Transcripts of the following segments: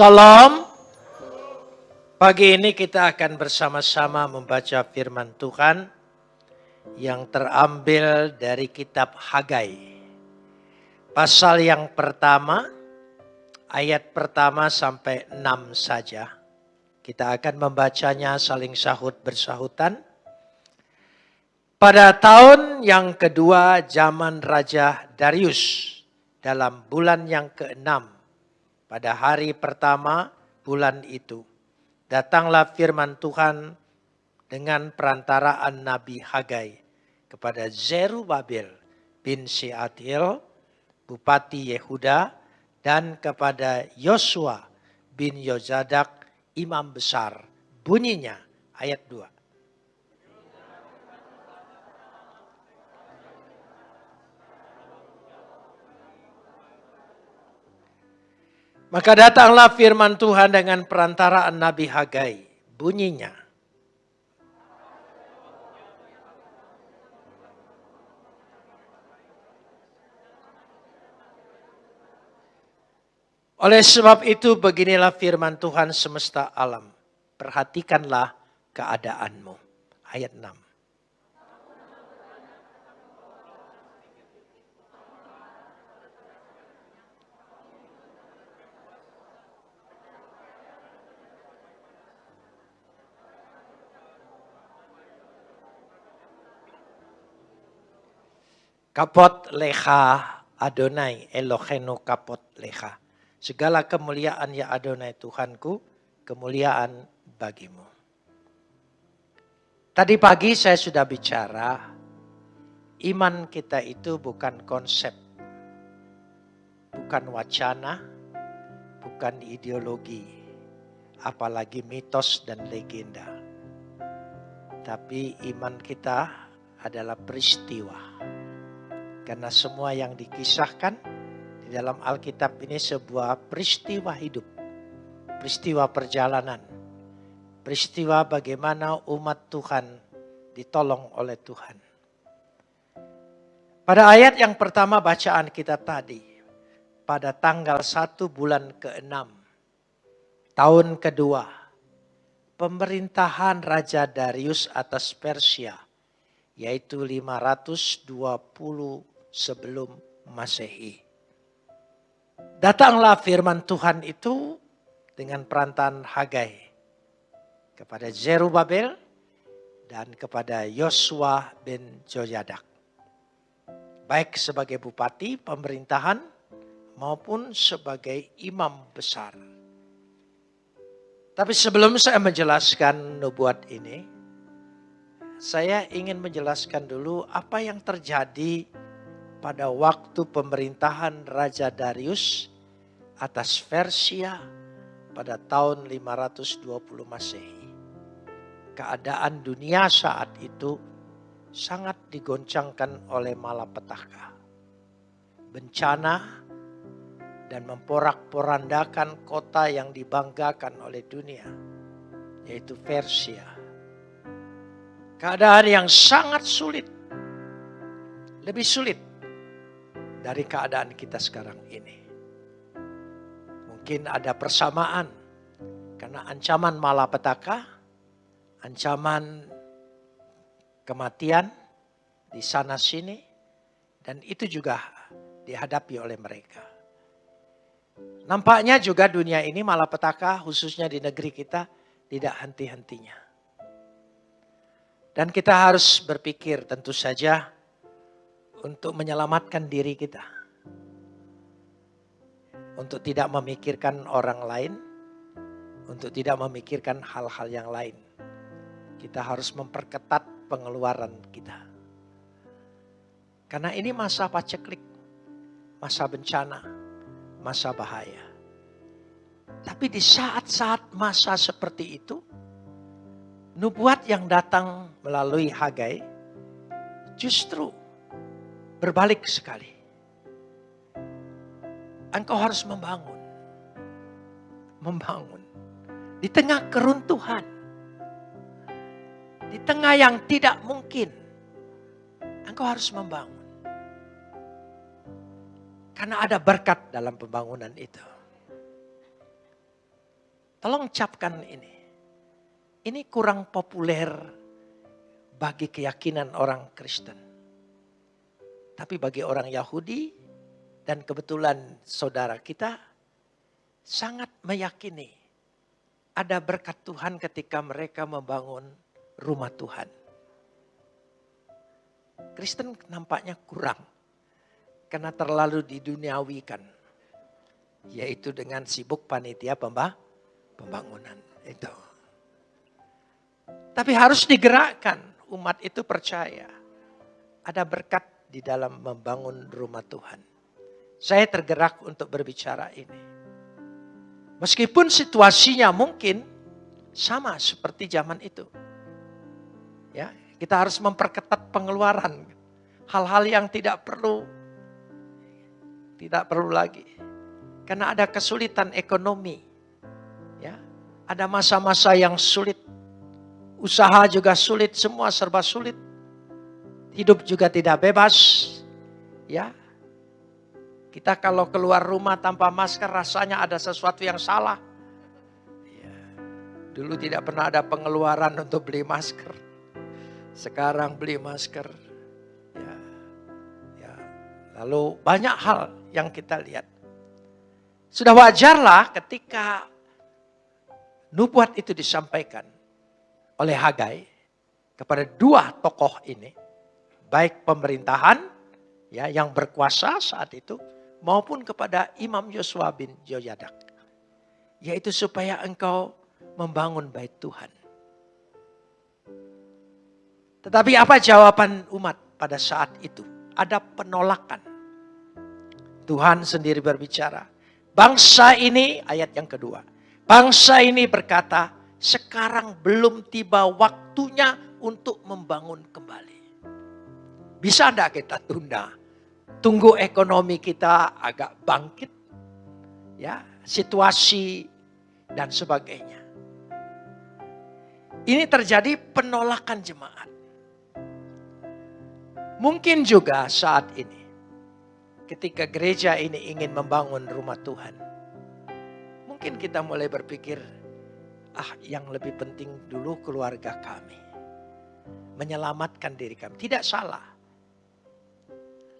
Salam. Pagi ini kita akan bersama-sama membaca firman Tuhan yang terambil dari kitab Hagai. Pasal yang pertama, ayat pertama sampai enam saja. Kita akan membacanya saling sahut bersahutan. Pada tahun yang kedua zaman Raja Darius dalam bulan yang keenam pada hari pertama bulan itu. Datanglah firman Tuhan dengan perantaraan Nabi Hagai kepada Zerubabel bin Shealtiel bupati Yehuda dan kepada Yosua bin Yozadak imam besar. Bunyinya ayat 2 Maka datanglah firman Tuhan dengan perantaraan Nabi Hagai. Bunyinya. Oleh sebab itu beginilah firman Tuhan semesta alam. Perhatikanlah keadaanmu. Ayat 6. Kapot leha Adonai Elohenu kapot leha. Segala kemuliaan ya Adonai Tuhanku, kemuliaan bagimu. Tadi pagi saya sudah bicara, iman kita itu bukan konsep, bukan wacana, bukan ideologi, apalagi mitos dan legenda. Tapi iman kita adalah peristiwa karena semua yang dikisahkan di dalam Alkitab ini sebuah peristiwa hidup. Peristiwa perjalanan. Peristiwa bagaimana umat Tuhan ditolong oleh Tuhan. Pada ayat yang pertama bacaan kita tadi. Pada tanggal 1 bulan ke-6. Tahun kedua. Pemerintahan Raja Darius atas Persia. Yaitu 520 sebelum Masehi. Datanglah firman Tuhan itu dengan perantan Hagai kepada Zerubabel dan kepada Yosua bin Joyadak. Baik sebagai bupati pemerintahan maupun sebagai imam besar. Tapi sebelum saya menjelaskan nubuat ini, saya ingin menjelaskan dulu apa yang terjadi pada waktu pemerintahan Raja Darius atas Persia pada tahun 520 Masehi. Keadaan dunia saat itu sangat digoncangkan oleh malapetaka. Bencana dan memporak-porandakan kota yang dibanggakan oleh dunia, yaitu Persia. Keadaan yang sangat sulit, lebih sulit dari keadaan kita sekarang ini. Mungkin ada persamaan karena ancaman malapetaka, ancaman kematian di sana sini dan itu juga dihadapi oleh mereka. Nampaknya juga dunia ini malapetaka khususnya di negeri kita tidak henti-hentinya. Dan kita harus berpikir tentu saja untuk menyelamatkan diri kita. Untuk tidak memikirkan orang lain, untuk tidak memikirkan hal-hal yang lain. Kita harus memperketat pengeluaran kita. Karena ini masa paceklik, masa bencana, masa bahaya. Tapi di saat-saat masa seperti itu, nubuat yang datang melalui Hagai justru berbalik sekali. Engkau harus membangun. Membangun. Di tengah keruntuhan. Di tengah yang tidak mungkin. Engkau harus membangun. Karena ada berkat dalam pembangunan itu. Tolong capkan ini. Ini kurang populer bagi keyakinan orang Kristen. Tapi bagi orang Yahudi dan kebetulan saudara kita sangat meyakini ada berkat Tuhan ketika mereka membangun rumah Tuhan. Kristen nampaknya kurang karena terlalu diduniawikan. Yaitu dengan sibuk panitia pembangunan itu. Tapi harus digerakkan umat itu percaya. Ada berkat di dalam membangun rumah Tuhan. Saya tergerak untuk berbicara ini. Meskipun situasinya mungkin sama seperti zaman itu. Ya, kita harus memperketat pengeluaran. Hal-hal yang tidak perlu tidak perlu lagi. Karena ada kesulitan ekonomi. Ya, ada masa-masa yang sulit. Usaha juga sulit, semua serba sulit. Hidup juga tidak bebas. Ya. Kita kalau keluar rumah tanpa masker rasanya ada sesuatu yang salah. Ya. Dulu tidak pernah ada pengeluaran untuk beli masker. Sekarang beli masker. Ya. Ya. Lalu banyak hal yang kita lihat. Sudah wajarlah ketika nubuat itu disampaikan oleh Hagai kepada dua tokoh ini, baik pemerintahan ya yang berkuasa saat itu maupun kepada Imam Yosua bin Joyadak, yaitu supaya engkau membangun bait Tuhan. Tetapi apa jawaban umat pada saat itu? Ada penolakan. Tuhan sendiri berbicara. Bangsa ini, ayat yang kedua. Bangsa ini berkata, sekarang belum tiba waktunya untuk membangun kembali. Bisa enggak kita tunda? Tunggu ekonomi kita agak bangkit. ya Situasi dan sebagainya. Ini terjadi penolakan jemaat. Mungkin juga saat ini ketika gereja ini ingin membangun rumah Tuhan. Mungkin kita mulai berpikir, ah yang lebih penting dulu keluarga kami. Menyelamatkan diri kami. Tidak salah.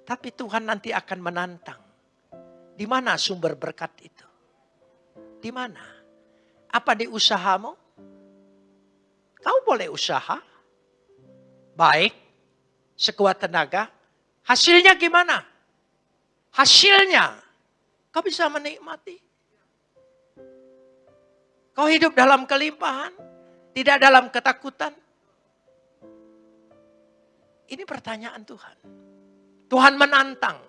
Tapi Tuhan nanti akan menantang. Di mana sumber berkat itu? Di mana? Apa di usahamu? Kau boleh usaha. Baik. Sekuat tenaga. Hasilnya gimana? Hasilnya, kau bisa menikmati. Kau hidup dalam kelimpahan, tidak dalam ketakutan. Ini pertanyaan Tuhan. Tuhan menantang.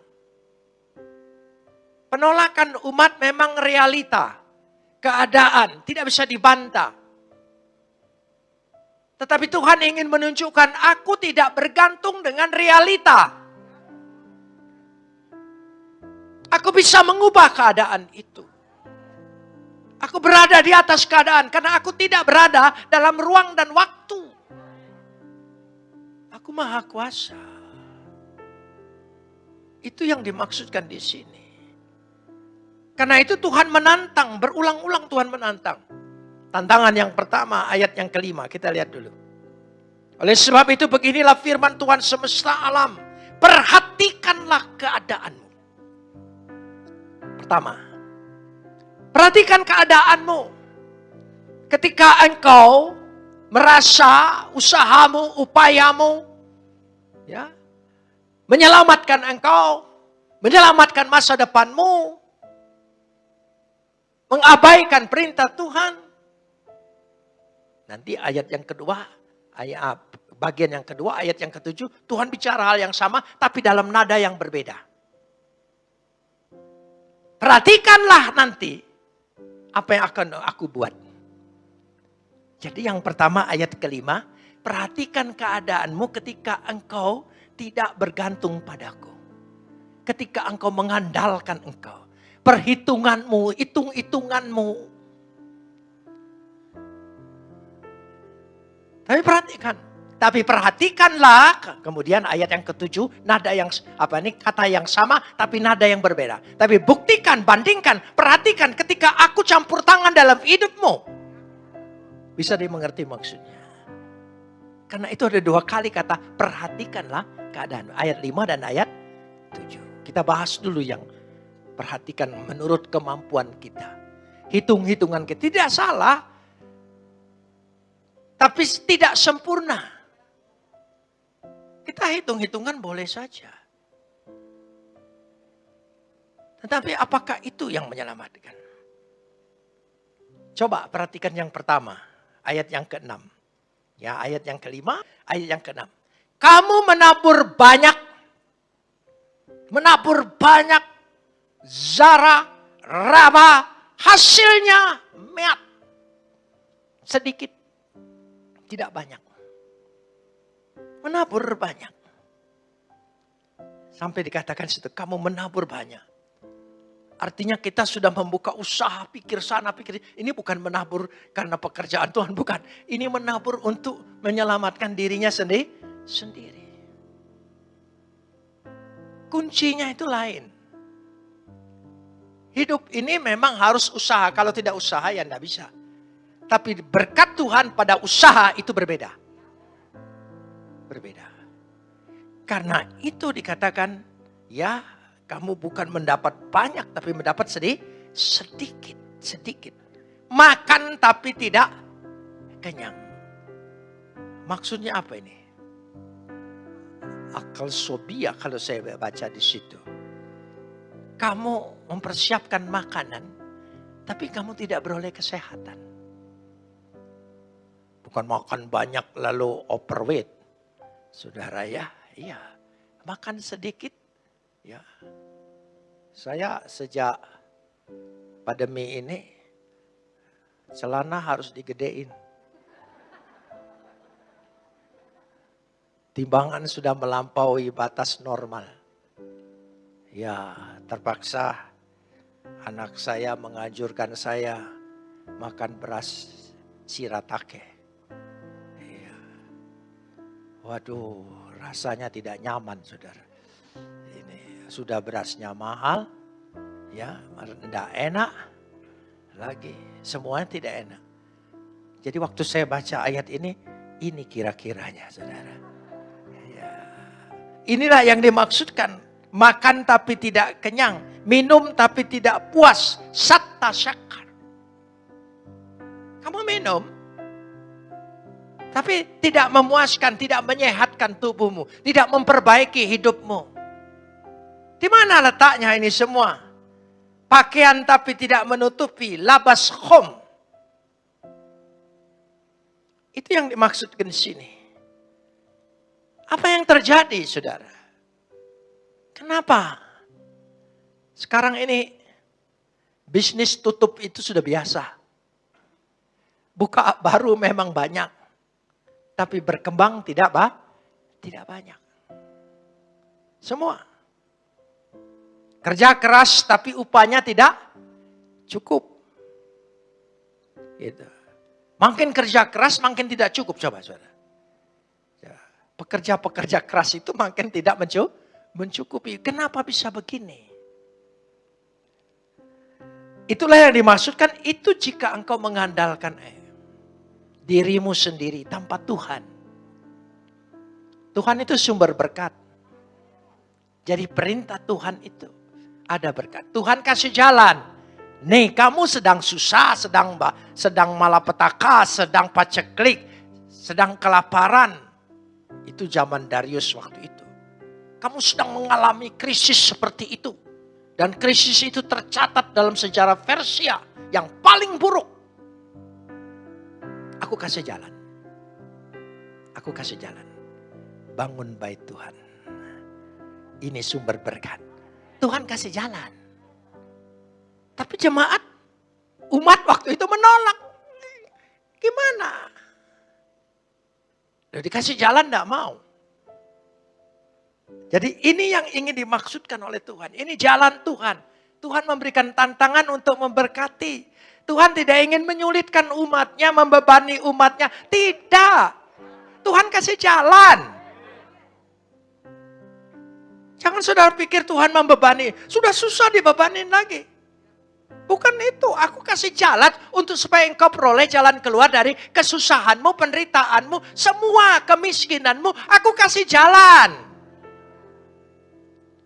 Penolakan umat memang realita. Keadaan tidak bisa dibantah. Tetapi Tuhan ingin menunjukkan aku tidak bergantung dengan realita. Aku bisa mengubah keadaan itu. Aku berada di atas keadaan karena aku tidak berada dalam ruang dan waktu. Aku maha kuasa. Itu yang dimaksudkan di sini. Karena itu Tuhan menantang, berulang-ulang Tuhan menantang. Tantangan yang pertama, ayat yang kelima, kita lihat dulu. Oleh sebab itu beginilah firman Tuhan semesta alam. Perhatikanlah keadaanmu pertama. Perhatikan keadaanmu. Ketika engkau merasa usahamu, upayamu, ya, menyelamatkan engkau, menyelamatkan masa depanmu, mengabaikan perintah Tuhan. Nanti ayat yang kedua, ayat bagian yang kedua, ayat yang ketujuh, Tuhan bicara hal yang sama, tapi dalam nada yang berbeda. Perhatikanlah nanti apa yang akan aku buat. Jadi yang pertama ayat kelima, perhatikan keadaanmu ketika engkau tidak bergantung padaku. Ketika engkau mengandalkan engkau. Perhitunganmu, hitung-hitunganmu. Tapi perhatikan, Tapi perhatikanlah, kemudian ayat yang ketujuh, nada yang apa ini kata yang sama, tapi nada yang berbeda. Tapi buktikan, bandingkan, perhatikan ketika aku campur tangan dalam hidupmu. Bisa dimengerti maksudnya. Karena itu ada dua kali kata perhatikanlah keadaan. Ayat 5 dan ayat 7. Kita bahas dulu yang perhatikan menurut kemampuan kita. Hitung-hitungan kita tidak salah, tapi tidak sempurna. Kita hitung-hitungan boleh saja. Tetapi apakah itu yang menyelamatkan? Coba perhatikan yang pertama, ayat yang ke-6. Ya, ayat yang kelima, ayat yang ke-6. Kamu menabur banyak, menabur banyak zara, raba, hasilnya meat. Sedikit, tidak banyak menabur banyak. Sampai dikatakan situ, kamu menabur banyak. Artinya kita sudah membuka usaha, pikir sana, pikir ini bukan menabur karena pekerjaan Tuhan, bukan. Ini menabur untuk menyelamatkan dirinya sendiri. sendiri. Kuncinya itu lain. Hidup ini memang harus usaha, kalau tidak usaha ya tidak bisa. Tapi berkat Tuhan pada usaha itu berbeda berbeda. Karena itu dikatakan, ya kamu bukan mendapat banyak tapi mendapat sedih, sedikit, sedikit. Makan tapi tidak kenyang. Maksudnya apa ini? Akal sobia kalau saya baca di situ. Kamu mempersiapkan makanan, tapi kamu tidak beroleh kesehatan. Bukan makan banyak lalu overweight Saudara ya, iya. Makan sedikit, ya. Saya sejak pandemi ini, celana harus digedein. Timbangan sudah melampaui batas normal. Ya, terpaksa anak saya menganjurkan saya makan beras siratake. Waduh, rasanya tidak nyaman, saudara. Ini sudah berasnya mahal, ya, tidak enak, lagi semuanya tidak enak. Jadi waktu saya baca ayat ini, ini kira-kiranya, saudara. Ya. Inilah yang dimaksudkan, makan tapi tidak kenyang, minum tapi tidak puas, satta syakar. Kamu minum, tapi tidak memuaskan, tidak menyehatkan tubuhmu. Tidak memperbaiki hidupmu. Di mana letaknya ini semua? Pakaian tapi tidak menutupi. Labas khom. Itu yang dimaksudkan di sini. Apa yang terjadi saudara? Kenapa? Sekarang ini bisnis tutup itu sudah biasa. Buka baru memang banyak tapi berkembang tidak bah, tidak banyak. Semua. Kerja keras tapi upahnya tidak cukup. Gitu. Makin kerja keras makin tidak cukup coba saudara. Ya, pekerja-pekerja keras itu makin tidak mencukupi. Kenapa bisa begini? Itulah yang dimaksudkan itu jika engkau mengandalkan eh, dirimu sendiri tanpa Tuhan. Tuhan itu sumber berkat. Jadi perintah Tuhan itu ada berkat. Tuhan kasih jalan. Nih kamu sedang susah, sedang sedang malapetaka, sedang paceklik, sedang kelaparan. Itu zaman Darius waktu itu. Kamu sedang mengalami krisis seperti itu. Dan krisis itu tercatat dalam sejarah Persia yang paling buruk Aku kasih jalan. Aku kasih jalan. Bangun bait Tuhan. Ini sumber berkat. Tuhan kasih jalan. Tapi jemaat, umat waktu itu menolak. Gimana? Udah dikasih jalan tidak mau. Jadi ini yang ingin dimaksudkan oleh Tuhan. Ini jalan Tuhan. Tuhan memberikan tantangan untuk memberkati. Tuhan tidak ingin menyulitkan umatnya, membebani umatnya. Tidak. Tuhan kasih jalan. Jangan saudara pikir Tuhan membebani. Sudah susah dibebanin lagi. Bukan itu, aku kasih jalan untuk supaya engkau peroleh jalan keluar dari kesusahanmu, penderitaanmu, semua kemiskinanmu, aku kasih jalan.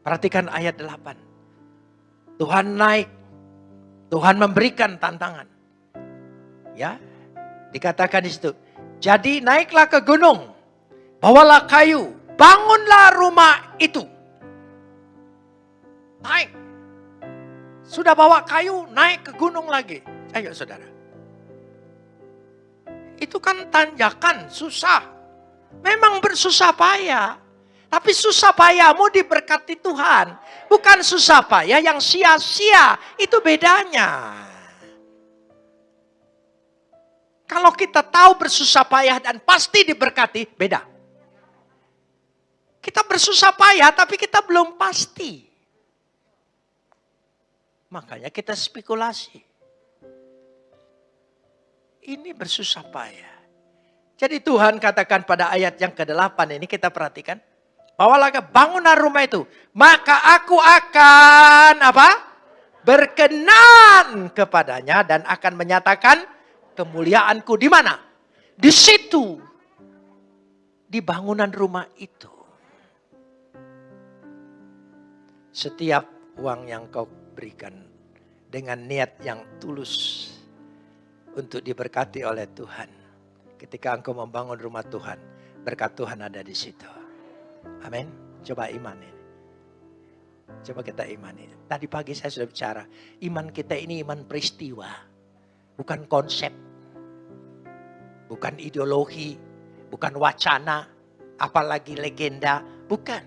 Perhatikan ayat 8. Tuhan naik, Tuhan memberikan tantangan. Ya, dikatakan di situ. Jadi naiklah ke gunung, bawalah kayu, bangunlah rumah itu. Naik, sudah bawa kayu, naik ke gunung lagi. Ayo saudara. Itu kan tanjakan, susah. Memang bersusah payah. Tapi susah payahmu diberkati Tuhan. Bukan susah payah yang sia-sia. Itu bedanya. Kalau kita tahu bersusah payah dan pasti diberkati, beda. Kita bersusah payah tapi kita belum pasti. Makanya kita spekulasi. Ini bersusah payah. Jadi Tuhan katakan pada ayat yang ke-8 ini kita perhatikan. Bawalah ke bangunan rumah itu. Maka aku akan apa? Berkenan kepadanya dan akan menyatakan kemuliaanku di mana? Di situ. Di bangunan rumah itu. Setiap uang yang kau berikan dengan niat yang tulus untuk diberkati oleh Tuhan. Ketika engkau membangun rumah Tuhan, berkat Tuhan ada di situ. Amin. Coba iman ini. Coba kita imani. Tadi pagi saya sudah bicara, iman kita ini iman peristiwa, bukan konsep, bukan ideologi, bukan wacana, apalagi legenda, bukan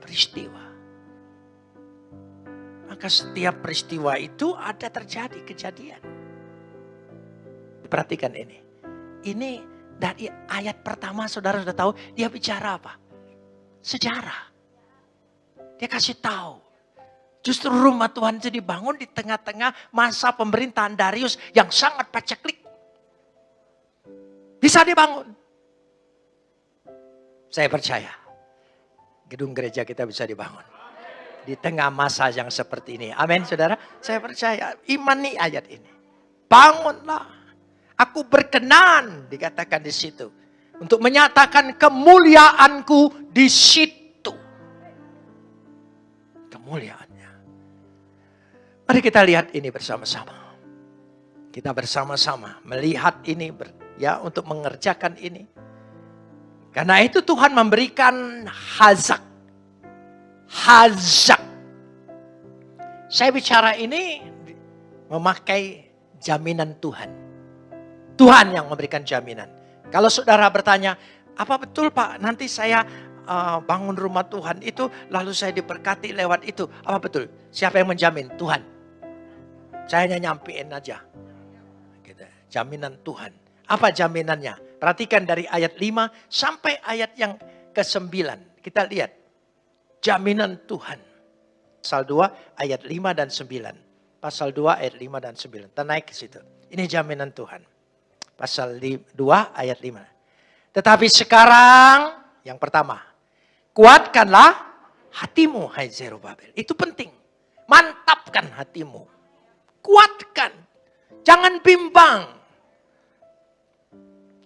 peristiwa. Maka setiap peristiwa itu ada terjadi kejadian. Perhatikan ini. Ini dari ayat pertama saudara sudah tahu dia bicara apa? Sejarah. Dia kasih tahu. Justru rumah Tuhan itu dibangun di tengah-tengah masa pemerintahan Darius yang sangat paceklik. Bisa dibangun. Saya percaya gedung gereja kita bisa dibangun di tengah masa yang seperti ini. Amin saudara. Saya percaya iman nih ayat ini. Bangunlah. Aku berkenan dikatakan di situ. Untuk menyatakan kemuliaanku di situ. Kemuliaannya. Mari kita lihat ini bersama-sama. Kita bersama-sama melihat ini ya untuk mengerjakan ini. Karena itu Tuhan memberikan hazak hazak. Saya bicara ini memakai jaminan Tuhan. Tuhan yang memberikan jaminan. Kalau saudara bertanya, apa betul Pak nanti saya uh, bangun rumah Tuhan itu lalu saya diberkati lewat itu. Apa betul? Siapa yang menjamin? Tuhan. Saya hanya nyampein aja. Gitu. Jaminan Tuhan. Apa jaminannya? Perhatikan dari ayat 5 sampai ayat yang ke-9. Kita lihat jaminan Tuhan. Pasal 2 ayat 5 dan 9. Pasal 2 ayat 5 dan 9. Kita naik ke situ. Ini jaminan Tuhan. Pasal 2 ayat 5. Tetapi sekarang yang pertama. Kuatkanlah hatimu hai Zerubabel. Itu penting. Mantapkan hatimu. Kuatkan. Jangan bimbang.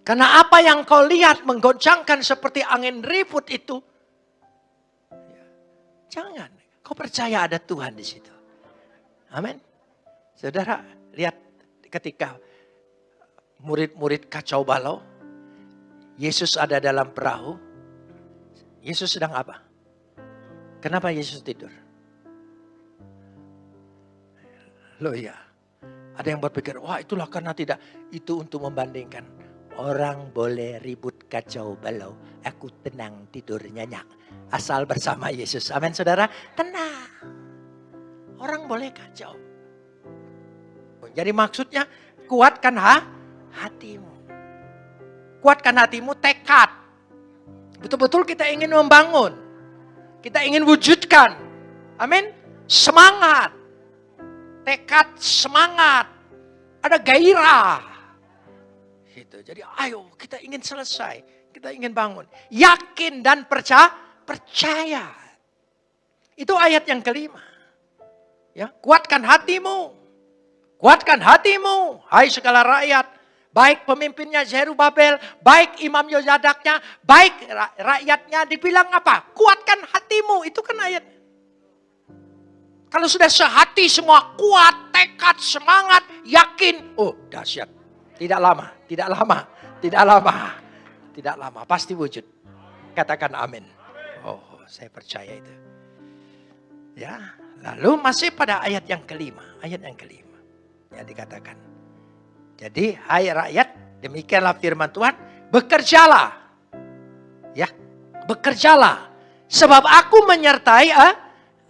Karena apa yang kau lihat menggoncangkan seperti angin ribut itu Jangan. Kau percaya ada Tuhan di situ. Amin. Saudara, lihat ketika murid-murid kacau balau, Yesus ada dalam perahu. Yesus sedang apa? Kenapa Yesus tidur? Loh ya, ada yang berpikir, wah itulah karena tidak. Itu untuk membandingkan. Orang boleh ribut kacau balau, aku tenang tidur nyenyak asal bersama Yesus. Amin saudara. Tenang. Orang boleh kacau. Jadi maksudnya kuatkan ha? Hatimu. Kuatkan hatimu tekad. Betul-betul kita ingin membangun. Kita ingin wujudkan. Amin. Semangat. Tekad semangat. Ada gairah. Gitu. Jadi ayo kita ingin selesai. Kita ingin bangun. Yakin dan percaya. Percaya. Itu ayat yang kelima. Ya, kuatkan hatimu. Kuatkan hatimu, hai segala rakyat. Baik pemimpinnya Zerubabel, baik Imam Yozadaknya, baik rakyatnya dibilang apa? Kuatkan hatimu, itu kan ayat. Kalau sudah sehati semua kuat, tekad, semangat, yakin. Oh dahsyat. Tidak lama, tidak lama, tidak lama. Tidak lama, pasti wujud. Katakan amin. Oh saya percaya itu. Ya, lalu masih pada ayat yang kelima. Ayat yang kelima. Ya dikatakan. Jadi hai rakyat, demikianlah firman Tuhan, bekerjalah. Ya, bekerjalah. Sebab aku menyertai eh,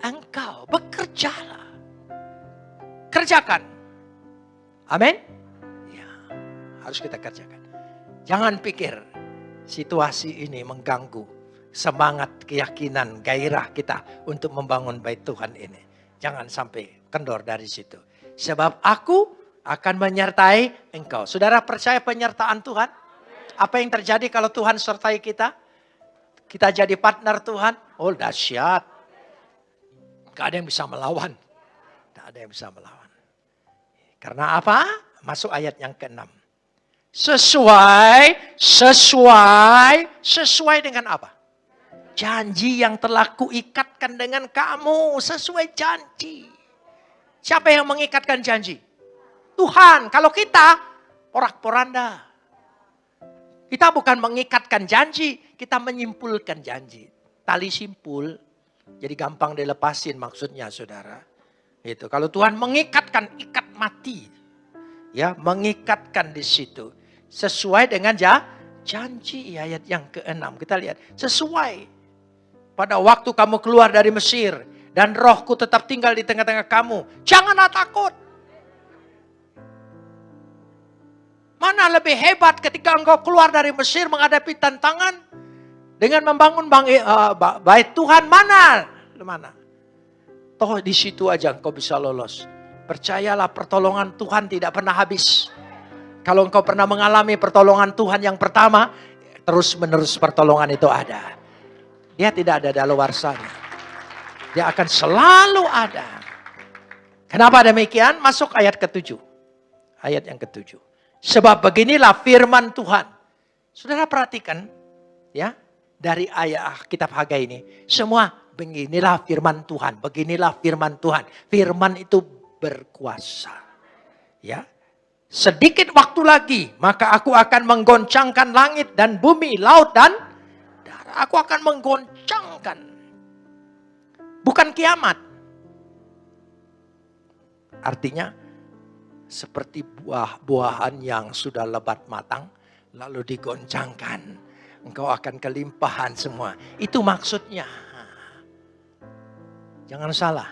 engkau, bekerjalah. Kerjakan. Amin. Ya, harus kita kerjakan. Jangan pikir situasi ini mengganggu semangat, keyakinan, gairah kita untuk membangun bait Tuhan ini. Jangan sampai kendor dari situ. Sebab aku akan menyertai engkau. Saudara percaya penyertaan Tuhan? Apa yang terjadi kalau Tuhan sertai kita? Kita jadi partner Tuhan? Oh dahsyat. Gak ada yang bisa melawan. Gak ada yang bisa melawan. Karena apa? Masuk ayat yang ke-6. Sesuai, sesuai, sesuai dengan apa? Janji yang telah kuikatkan dengan kamu. Sesuai janji. Siapa yang mengikatkan janji? Tuhan. Kalau kita porak-poranda. Kita bukan mengikatkan janji, kita menyimpulkan janji. Tali simpul, jadi gampang dilepasin maksudnya saudara. Itu kalau Tuhan mengikatkan ikat mati, ya mengikatkan di situ sesuai dengan ja, janji ayat yang keenam kita lihat sesuai pada waktu kamu keluar dari Mesir dan rohku tetap tinggal di tengah-tengah kamu janganlah takut Mana lebih hebat ketika engkau keluar dari Mesir menghadapi tantangan dengan membangun bang, uh, bait Tuhan mana? Mana? Toh di situ aja engkau bisa lolos. Percayalah pertolongan Tuhan tidak pernah habis. Kalau engkau pernah mengalami pertolongan Tuhan yang pertama, terus menerus pertolongan itu ada. Dia tidak ada daluarsanya. Dia akan selalu ada. Kenapa demikian? Masuk ayat ketujuh. Ayat yang ketujuh. Sebab beginilah firman Tuhan. Saudara perhatikan ya dari ayat kitab Hagai ini. Semua beginilah firman Tuhan, beginilah firman Tuhan. Firman itu berkuasa. Ya. Sedikit waktu lagi, maka aku akan menggoncangkan langit dan bumi, laut dan darah. Aku akan menggoncangkan. Bukan kiamat. Artinya seperti buah-buahan yang sudah lebat matang, lalu digoncangkan. Engkau akan kelimpahan semua. Itu maksudnya. Jangan salah.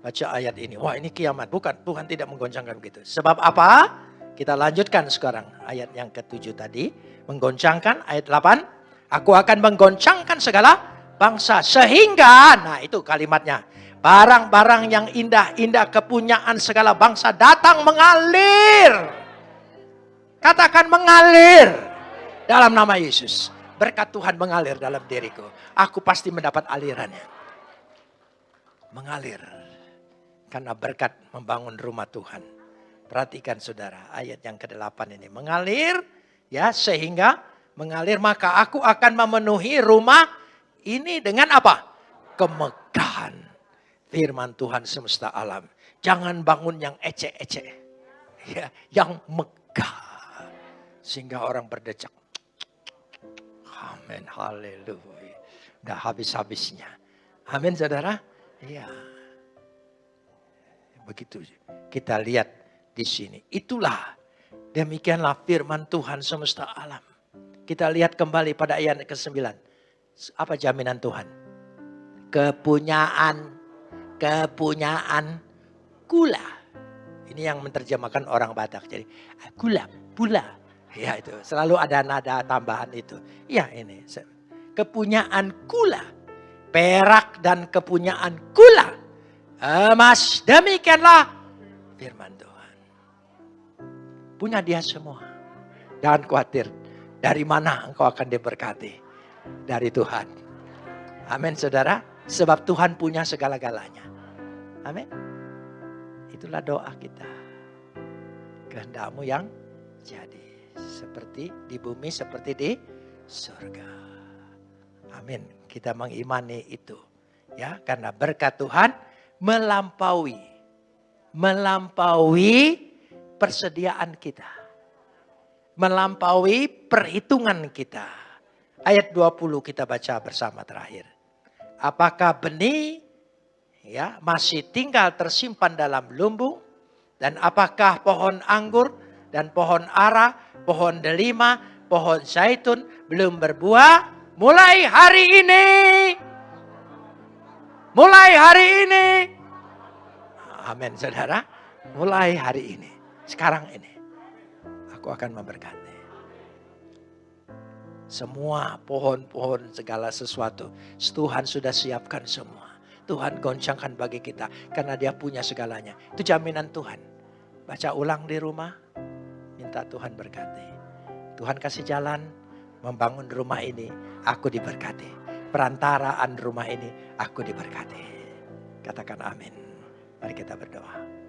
Baca ayat ini. Wah ini kiamat. Bukan, Tuhan tidak menggoncangkan begitu. Sebab apa? Kita lanjutkan sekarang. Ayat yang ketujuh tadi. Menggoncangkan ayat 8. Aku akan menggoncangkan segala bangsa. Sehingga, nah itu kalimatnya. Barang-barang yang indah-indah kepunyaan segala bangsa datang mengalir. Katakan mengalir dalam nama Yesus. Berkat Tuhan mengalir dalam diriku. Aku pasti mendapat alirannya. Mengalir. Karena berkat membangun rumah Tuhan. Perhatikan saudara ayat yang ke-8 ini. Mengalir ya sehingga mengalir maka aku akan memenuhi rumah ini dengan apa? Kemegahan firman Tuhan semesta alam. Jangan bangun yang ecek-ecek. Ya, yang megah. Sehingga orang berdecak. Amin, haleluya. Udah habis-habisnya. Amin saudara. Iya. Begitu kita lihat di sini. Itulah demikianlah firman Tuhan semesta alam. Kita lihat kembali pada ayat ke-9. Apa jaminan Tuhan? Kepunyaan kepunyaan gula. Ini yang menerjemahkan orang Batak. Jadi gula, pula. Ya itu selalu ada nada tambahan itu. Ya ini kepunyaan gula. Perak dan kepunyaan gula. Emas demikianlah firman Tuhan. Punya dia semua. Jangan khawatir. Dari mana engkau akan diberkati? Dari Tuhan. Amin saudara. Sebab Tuhan punya segala-galanya. Amin. Itulah doa kita. Kehendakmu yang jadi. Seperti di bumi, seperti di surga. Amin. Kita mengimani itu. Ya, karena berkat Tuhan melampaui melampaui persediaan kita. Melampaui perhitungan kita. Ayat 20 kita baca bersama terakhir. Apakah benih ya masih tinggal tersimpan dalam lumbung dan apakah pohon anggur dan pohon ara, pohon delima, pohon zaitun belum berbuah mulai hari ini. Mulai hari ini. Amin saudara. Mulai hari ini. Sekarang ini. Aku akan memberkati. Semua pohon-pohon segala sesuatu. Tuhan sudah siapkan semua. Tuhan goncangkan bagi kita. Karena dia punya segalanya. Itu jaminan Tuhan. Baca ulang di rumah. Minta Tuhan berkati. Tuhan kasih jalan membangun rumah ini. Aku diberkati. Perantaraan rumah ini aku diberkati. Katakan amin. Mari kita berdoa.